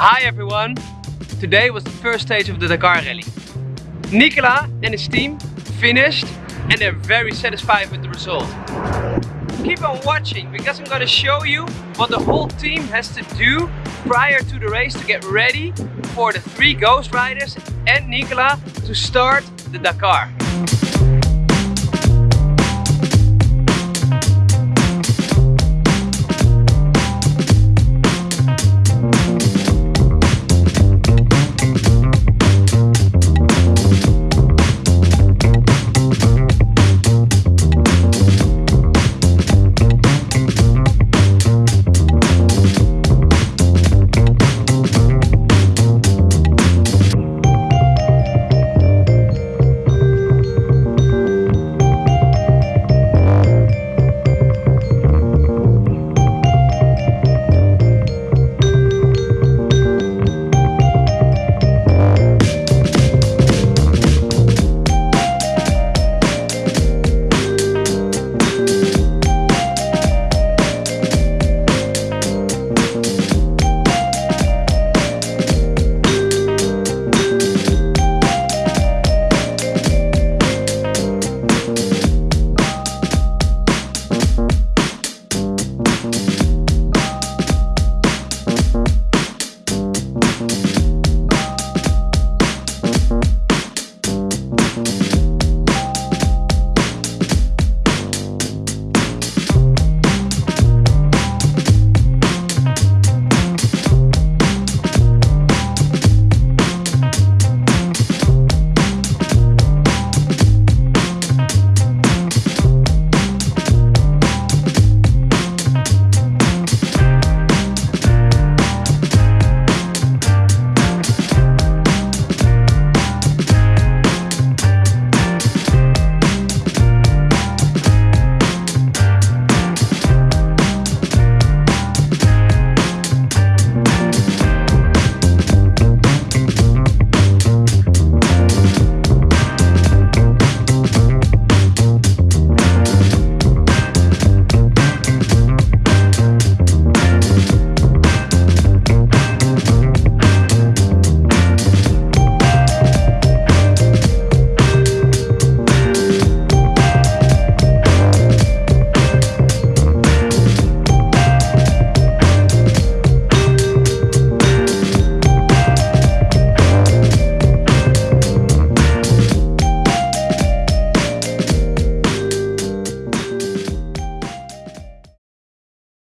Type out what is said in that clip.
Hi everyone! Today was the first stage of the Dakar Rally. Nicola and his team finished and they're very satisfied with the result. Keep on watching because I'm going to show you what the whole team has to do prior to the race to get ready for the three Ghost Riders and Nicola to start the Dakar.